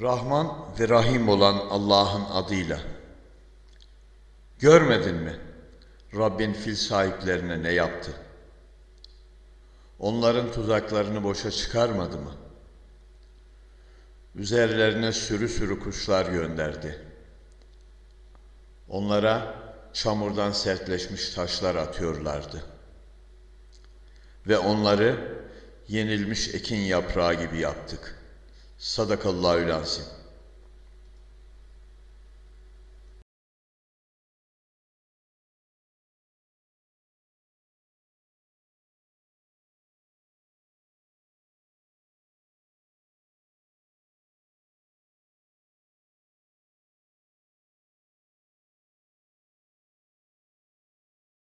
Rahman ve Rahim olan Allah'ın adıyla. Görmedin mi? Rabbin fil sahiplerine ne yaptı? Onların tuzaklarını boşa çıkarmadı mı? Üzerlerine sürü sürü kuşlar gönderdi. Onlara çamurdan sertleşmiş taşlar atıyorlardı. Ve onları yenilmiş ekin yaprağı gibi yaptık. Sadakallahü lazim.